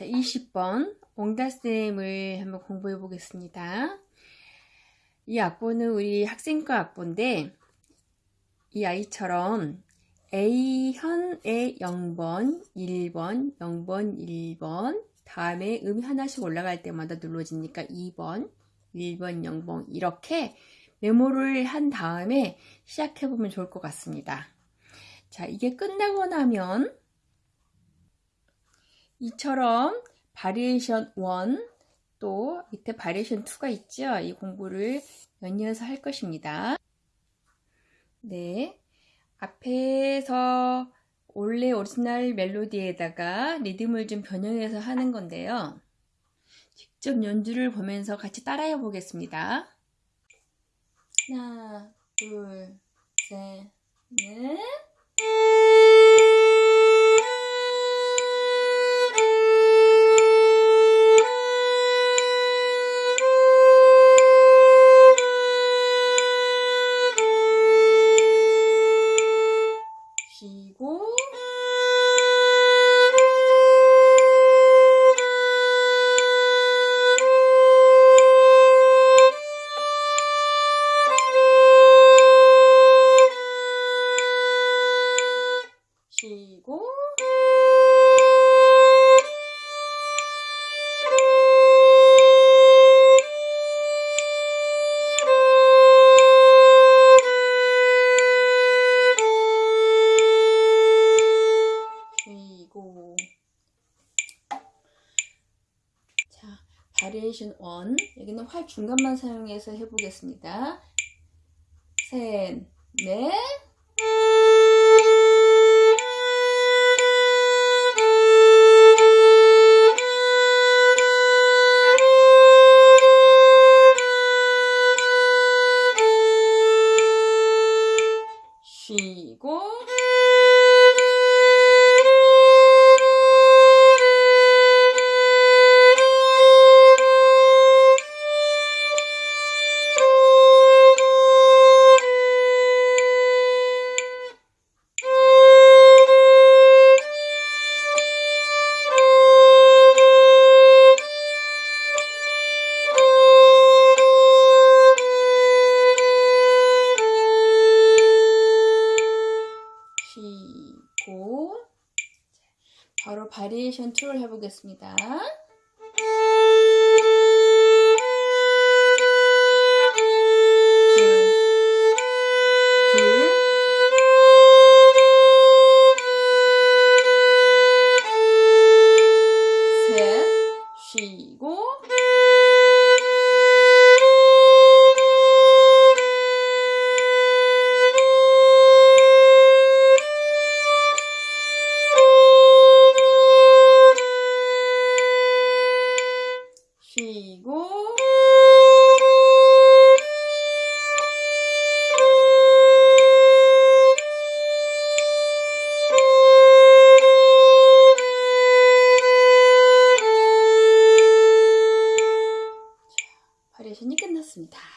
자, 20번 옹다쌤을 한번 공부해 보겠습니다. 이 악보는 우리 학생과 악보인데 이 아이처럼 A현의 0번, 1번, 0번, 1번 다음에 음이 하나씩 올라갈 때마다 눌러지니까 2번, 1번, 0번 이렇게 메모를 한 다음에 시작해 보면 좋을 것 같습니다. 자, 이게 끝나고 나면 이처럼 바리에이션 1, 또 밑에 바리에이션 2가 있죠. 이 공부를 연이어서 할 것입니다. 네. 앞에서 원래 오리지널 멜로디에다가 리듬을 좀 변형해서 하는 건데요. 직접 연주를 보면서 같이 따라해 보겠습니다. 하나, 둘, 셋, 넷. 바리에이션 1 여기는 활 중간만 사용해서 해보겠습니다. 셋, 넷. 쉬고 바로 바리에이션 2를 해보겠습니다. 그리고 바리에이션이 끝났습니다.